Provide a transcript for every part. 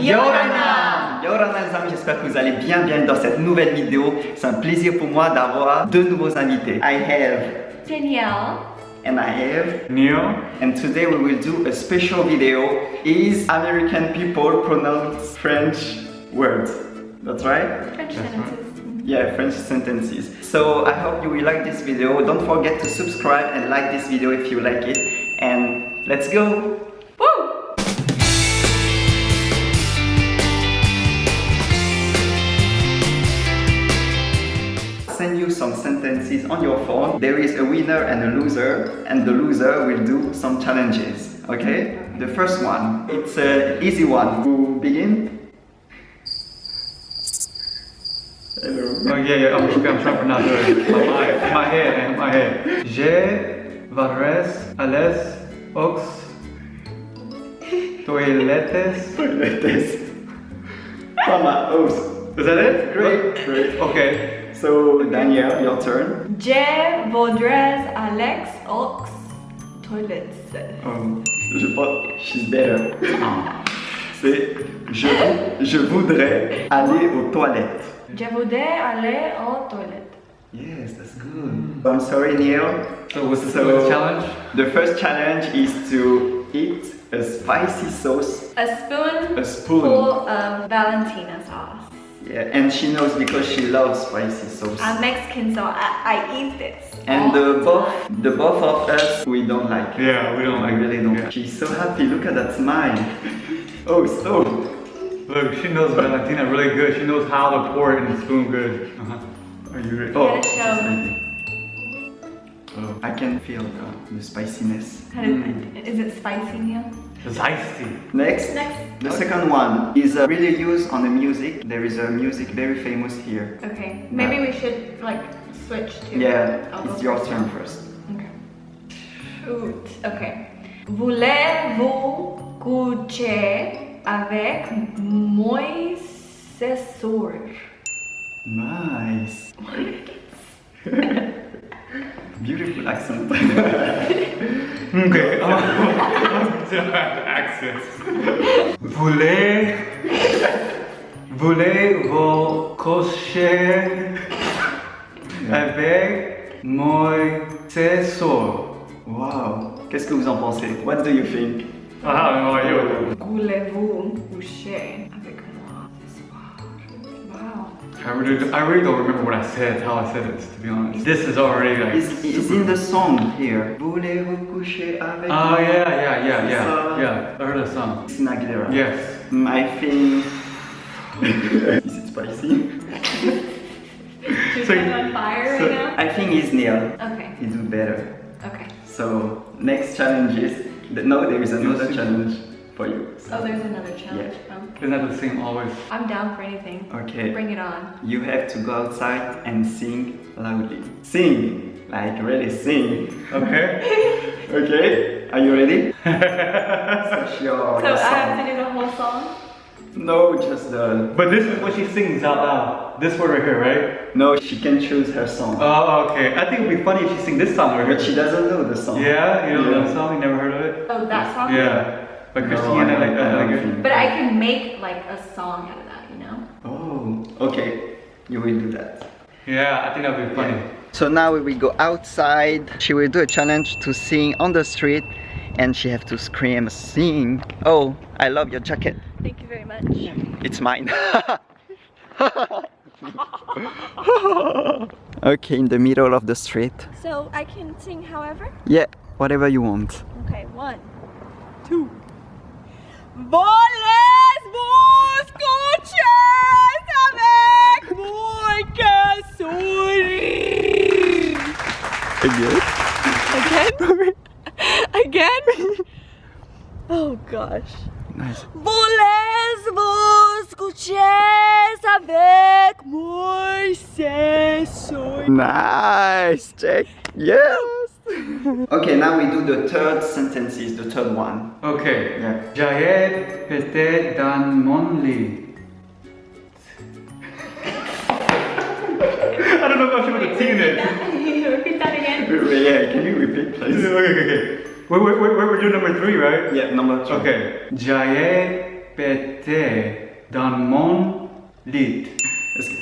Yorana Yorana les amis, j'espère que vous allez bien bien dans cette nouvelle vidéo. C'est un plaisir pour moi d'avoir deux nouveaux invités. I have Danielle. and I have Neil. and today we will do a special video. Is American people pronounce French words? That's right? French That's sentences. Yeah, French sentences. So I hope you will like this video. Don't forget to subscribe and like this video if you like it. And let's go! Sentences on your phone. There is a winner and a loser, and the loser will do some challenges. Okay? The first one, it's an easy one. Who begin? Hello. Oh yeah, yeah. I'm, okay, I'm trying to pronounce it. My my head, man, my head. Je varres ales ox toiletes. Toiletes. Mama, oh, Is that it? great, great. Okay. So Danielle, your turn. Je voudrais Alex aux toilettes. Um, je pense, she's better. C'est je, je voudrais aller aux toilettes. Je voudrais aller aux toilettes. Yes, that's good. I'm sorry, Neil. So what's the, So- what's the challenge? The first challenge is to eat a spicy sauce, A spoon a spoon. full of Valentina sauce. Yeah, and she knows because she loves spicy sauce. I'm Mexican, so I, I eat this. and the the both, the both of us, we don't like it. Yeah, we don't I like it. really don't. Yeah. She's so happy. Look at that smile. oh, so. Look, she knows Valentina really good. She knows how to pour it in the spoon good. Uh-huh. Are you ready? gotta show. Oh, I can feel the, the spiciness. How did- Is it spicy, Neil? It's iced tea. Next, Next. the second one is uh, really used on the music. There is a music very famous here. Okay, maybe we should like switch to. Yeah, I'll it's your first. turn first. Okay. Shoot. Okay. Voulez-vous coucher avec mon successeur? Nice. Beautiful accent. Okay. Accents. Voulez, voulez-vous coucher avec mon successeur? wow. Qu'est-ce que vous en pensez? What do you think? Ah. Voulez-vous coucher I really, I really don't remember what I said, how I said it, to be honest. This is already like. It's, it's in the song here. Voulez-vous coucher avec Oh moi? yeah, yeah, yeah, So- yeah, yeah. I heard a song. Christina Aguilera. Yes. Mm, I think. is it spicy? She's So- kind of on fire So, right now. I think it's Neil. Okay. He do better. Okay. So next challenge is no, there is another challenge for you. Oh, there's another challenge. Um, Isn't that the same always? I'm down for anything. Okay. Bring it on. You have to go outside and sing loudly. Sing, like really sing. Okay. Okay, are you ready? Search your, So I have to do the whole song. No, just the. But this is what she sings out loud. This word right here, right? No, she can choose her song, Oh, okay. I think it'd be funny if she sing this song right here. but she doesn't know the song. Yeah, you know Yeah. that song? You never heard of it? Oh, that song. Yeah. By No, Christina I don't- uh, I don't But I can make like a song out of that, you know. Oh, okay. You will do that. Yeah, I think that'd be funny. So now we will go outside. She will do a challenge to sing on the street and she have to scream, sing. Oh, I love your jacket. Thank you very much. It's mine. okay, in the middle of the street. So I can sing however? Yeah, whatever you want. Okay, one, two. Voles-vous coucher avec moi Again? Again? Again? Oh gosh. Nice. Voulez-vous coucher avec moi ce soir? Nice, Jack. Yes. Oh, okay, now we do the third sentences, the third one. Okay. Yeah. Jaed pete dan mon lit. I don't know if I should put a T in it. Can you repeat that again? Yeah, can you repeat, please? okay, okay, okay. Wait, wait, wait, wait, we're doing number three, right? Yeah, number two. Okay. Jaye pete dans mon lit.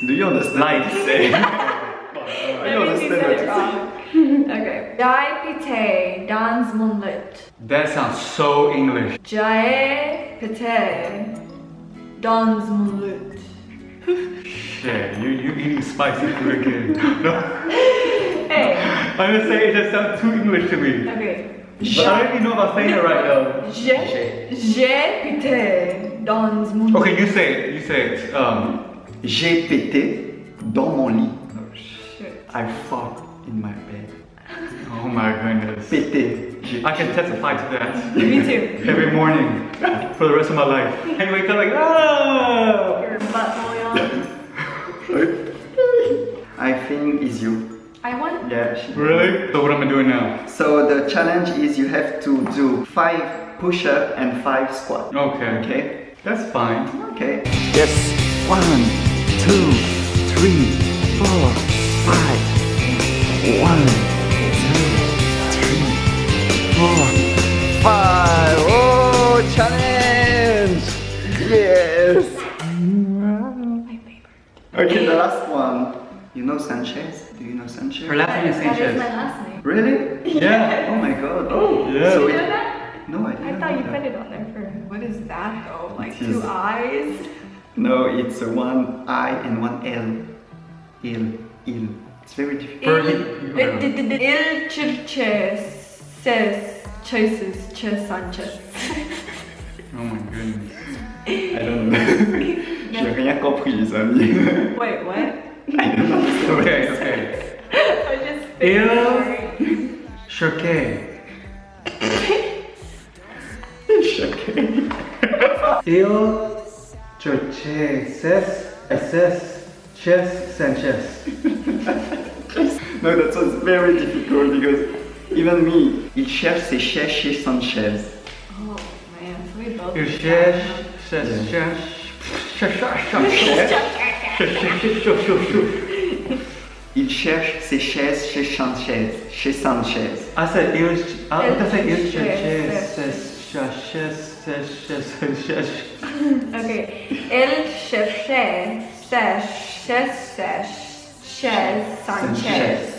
Do you understand Light. what you say? That you means you understand it you wrong. okay. Jai pite dans mon lit. That sounds so English. Jai pite dans mon lit. Shit, you you eating spicy food again. No, Hey. I'm just saying it just sounds too English to me. Okay. But I don't even know if I'm saying it right though. J'ai j'ai pité dans mon lit. Okay, you say it. You say it. Um, J'ai pété dans mon lit. Oh Shit. I fought in my bed. Oh my goodness. Pété. J'ai- I can testify to that Me too. every morning for the rest of my life. And wake up like, ah. Your butthole yawn. I think it's you. I want. Yeah. she- Really? So what am I doing now? So the challenge is you have to do five push-up and five squat. Okay. Okay? That's fine. Okay. Yes. One, two, three, four, five. One, two, three, four, five. Oh, challenge! Yes. My favorite. Okay, the last one. You know Sanchez? Do you know Sanchez? Her last name is That is Sanchez. my last name. Really? Yeah. Oh my god. Oh, Yeah. So You know that? no, I I didn't thought you that. put it on there for. What is that though? Like It is- two eyes? No, it's a one I and one L. Il, il. It's very difficult. For- Il il churches says choices Che Sanchez. Oh my goodness. I don't know. J'ai rien compris, les amis. Wait, what? I don't know. Okay, okay. I just sorry. Choqué. Choqué. Il Choche Ses SS Ches Sanchez. No, that was very difficult because even me, il cherche ses chaises chez Sanchez. Oh man, so we both. Il did cherche that, Ses Il cherche ses chaises chez Sanchez. Chez Sanchez. I said il I what did I say il Il Choche cherche. Ses Ses huh? Okay. Il cherchait ses ses ses Sanchez.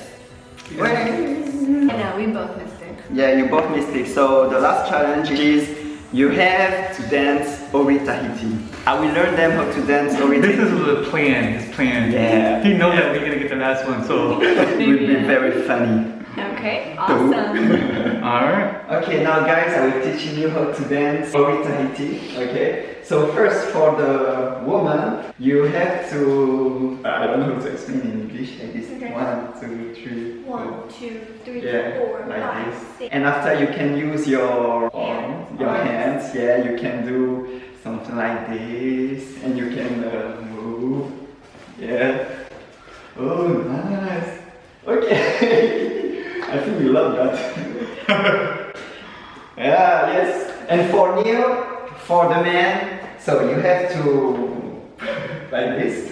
No, we both missed. Yeah, you both missed it. So the last challenge is you have to dance Ori Tahiti. I will learn them how to dance Ori Tahiti. This Tahiti. is the plan, his plan. Yeah. He knows that we're gonna get the last one, so It would be very funny. Okay, awesome. alright. Okay, now guys, I will teaching you how to dance Ori Tahiti. Okay, so first for the woman, you have to. I don't know how to explain in English. Like this. Okay. One, two, three, four. One, two, three, Yeah, four, like five, this. six. And after you can use your Hands. your Arms. hands. Yeah, you can do something like this, and you can uh, move. Yeah. Oh, nice. Okay. I think you love that. yeah. Yes. And for Neil, for the man, so you have to like this,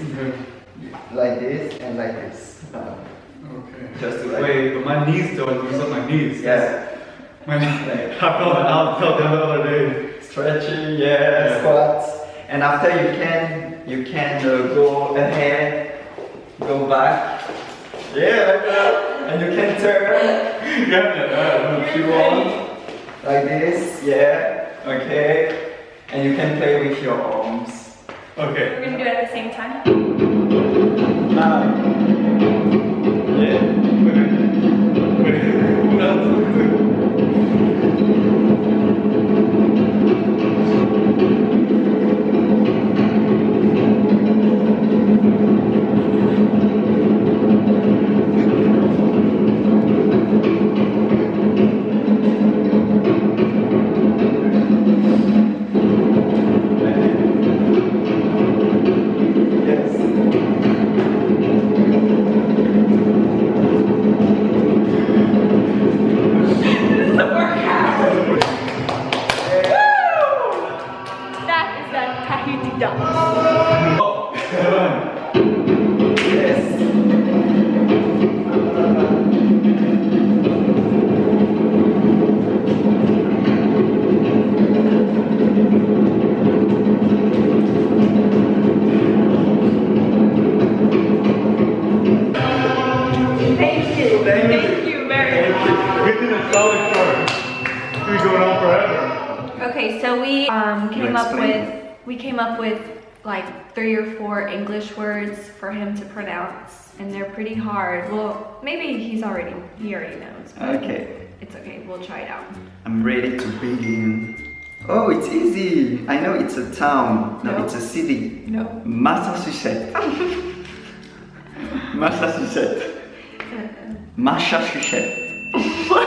like this, and like this. Okay. Just to like. Wait, but my knees don't was on my knees. Yeah. My knees. I felt I felt that the other day. Stretching, yeah, Yeah. squats. And after you can, you can uh, go ahead, go back. Yeah, like that. And you can turn Yeah, if you want, like this. Yeah, okay. And you can play with your arms. Okay. We're gonna do it at the same time. Ah. Yeah. Always short. We're going on forever. Okay, so we um, came up with we came up with like three or four English words for him to pronounce, and they're pretty hard. Well, maybe he's already he already knows. Okay, It's okay. We'll try it out. I'm ready to begin. Oh, it's easy. I know it's a town. No, No. it's a city. No. Massachusetts. Massachusetts. Massachusetts.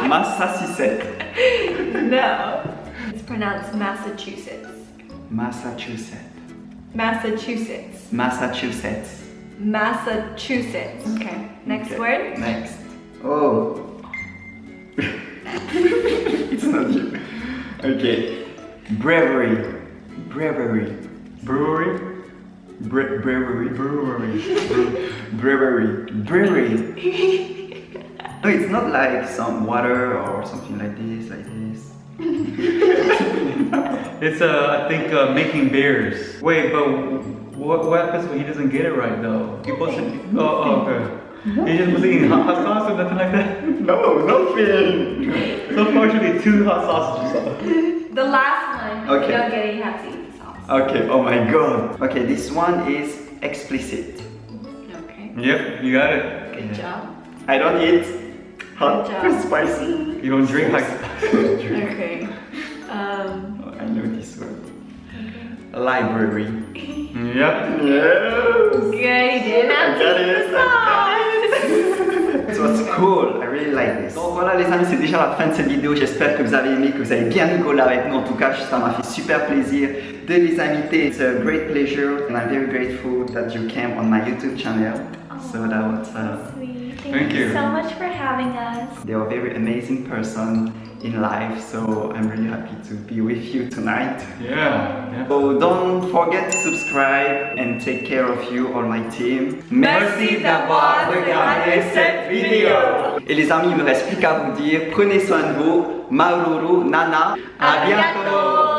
Massachusetts. no. It's pronounced Massachusetts. Massachusetts. Massachusetts. Massachusetts. Massachusetts. Okay. Next Okay, word. Next. Oh. it's not you. Okay. Bravery. Bravery. Brewery? Bra- bravery. Brewery. Bravery. Bravery. No, it's not like some water or something like this, like this. It's, uh, I think, uh, making beers. Wait, but what, what happens when he doesn't get it right, though? He wasn't. Oh, oh, okay. He just was eating hot, hot sauce or nothing like that? No, nothing. So far, should be two hot sausages. The last one. If Okay. you don't get it, you have to eat sauce. Okay, oh my god. Okay, this one is explicit. Okay. Yep, you got it. Good job. I don't eat hot Good spicy. You don't drink? Like. Okay. Um. Oh, I know this word. Library. Yep. Yes. Good. Have I eat it. So it's cool, I really like this. Donc voilà les amis, c'est déjà la fin de cette vidéo. J'espère que vous avez aimé, que vous avez bien rigolé avec nous. En tout cas, ça m'a fait super plaisir de les inviter. It's a great pleasure and I'm very grateful that you came on my YouTube channel. So that was, uh. Thank, Thank you you. so much for having us. they are a very amazing person in life. So I'm really happy to be with you tonight. Yeah. yeah. So don't forget to subscribe and take care of you, all my team. Merci d'avoir regardé cette vidéo. Et les amis, il me reste plus qu'à vous dire, prenez soin de vous. Maululu, Nana, À bientôt.